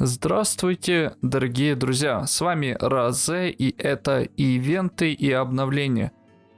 Здравствуйте, дорогие друзья, с вами Розе и это ивенты и обновления.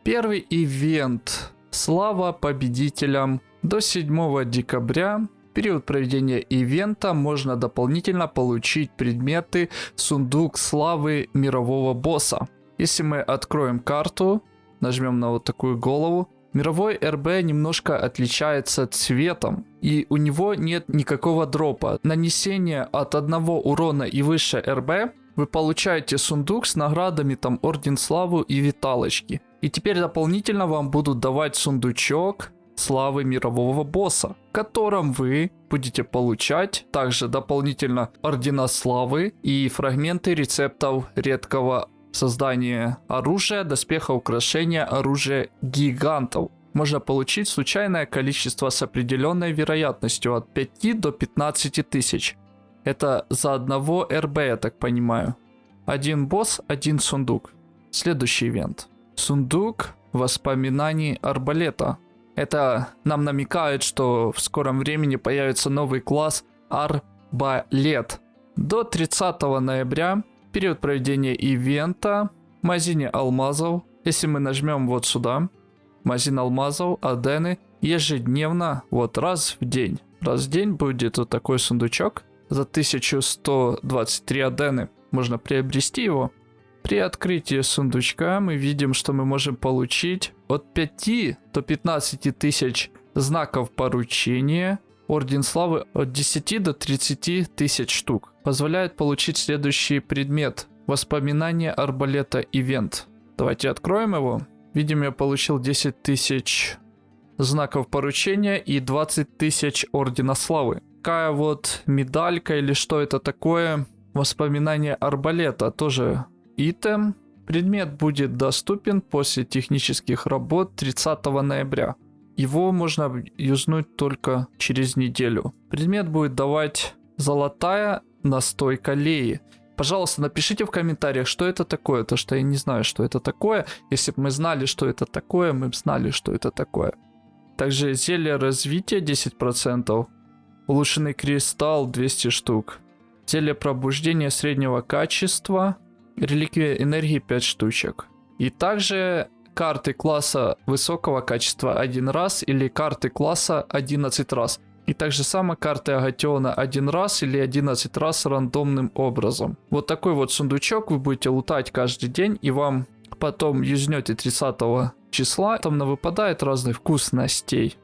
Первый ивент «Слава победителям» до 7 декабря в период проведения ивента можно дополнительно получить предметы «Сундук славы мирового босса». Если мы откроем карту, нажмем на вот такую голову, Мировой РБ немножко отличается цветом, и у него нет никакого дропа. Нанесение от одного урона и выше РБ вы получаете сундук с наградами там Орден Славы и Виталочки. И теперь дополнительно вам будут давать сундучок славы мирового босса, в котором вы будете получать также дополнительно Ордена Славы и фрагменты рецептов редкого Создание оружия, доспеха, украшения, оружия гигантов. Можно получить случайное количество с определенной вероятностью от 5 до 15 тысяч. Это за одного РБ, я так понимаю. Один босс, один сундук. Следующий ивент. Сундук воспоминаний арбалета. Это нам намекает, что в скором времени появится новый класс арбалет. До 30 ноября период проведения ивента, магазине алмазов. Если мы нажмем вот сюда, магазин алмазов, адены, ежедневно, вот раз в день. Раз в день будет вот такой сундучок за 1123 адены. Можно приобрести его. При открытии сундучка мы видим, что мы можем получить от 5 до 15 тысяч знаков поручения, Орден Славы от 10 до 30 тысяч штук. Позволяет получить следующий предмет. Воспоминание арбалета ивент. Давайте откроем его. Видим, я получил 10 тысяч знаков поручения и 20 тысяч Ордена Славы. Такая вот медалька или что это такое. Воспоминание арбалета. Тоже итем. Предмет будет доступен после технических работ 30 ноября. Его можно юзнуть только через неделю. Предмет будет давать золотая настойка леи. Пожалуйста, напишите в комментариях, что это такое, то что я не знаю, что это такое. Если бы мы знали, что это такое, мы бы знали, что это такое. Также зелье развития 10%, улучшенный кристалл 200 штук, зелье пробуждения среднего качества, реликвия энергии 5 штучек. И также карты класса высокого качества один раз или карты класса 11 раз. И также само карты Агатиона один раз или 11 раз рандомным образом. Вот такой вот сундучок вы будете лутать каждый день и вам потом юзнете 30 числа. Там на выпадает разных вкусностей.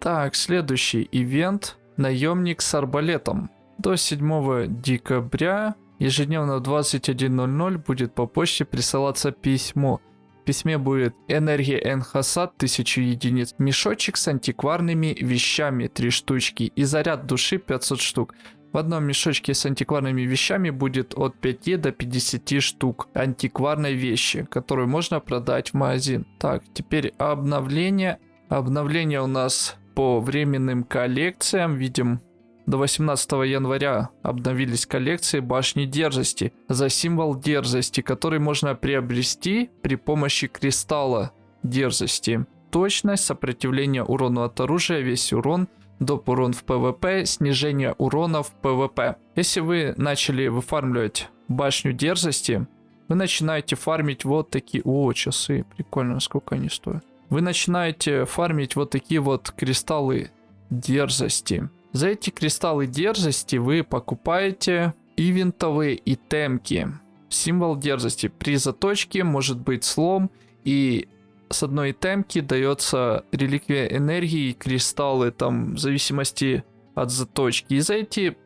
Так, следующий ивент. Наемник с арбалетом. До 7 декабря ежедневно в 21.00 будет по почте присылаться письмо письме будет энергия Энхасад 1000 единиц, мешочек с антикварными вещами 3 штучки и заряд души 500 штук. В одном мешочке с антикварными вещами будет от 5 до 50 штук антикварной вещи, которую можно продать в магазин. Так, теперь обновление. Обновление у нас по временным коллекциям. Видим до 18 января обновились коллекции башни дерзости за символ дерзости, который можно приобрести при помощи кристалла дерзости. Точность, сопротивление урону от оружия, весь урон, доп урон в PvP, снижение урона в PvP. Если вы начали выфармливать башню дерзости, вы начинаете фармить вот такие... О, часы, прикольно, сколько они стоят. Вы начинаете фармить вот такие вот кристаллы дерзости. За эти кристаллы дерзости вы покупаете ивентовые итемки. Символ дерзости. При заточке может быть слом и с одной темки дается реликвия энергии и кристаллы там в зависимости от заточки. И за эти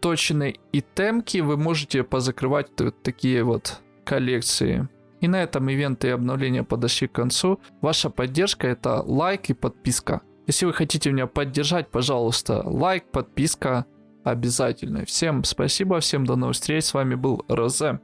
точные итемки вы можете позакрывать вот такие вот коллекции. И на этом ивенты и обновления подошли к концу. Ваша поддержка это лайк и подписка. Если вы хотите меня поддержать, пожалуйста, лайк, подписка обязательно. Всем спасибо, всем до новых встреч. С вами был Розе.